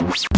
Bye.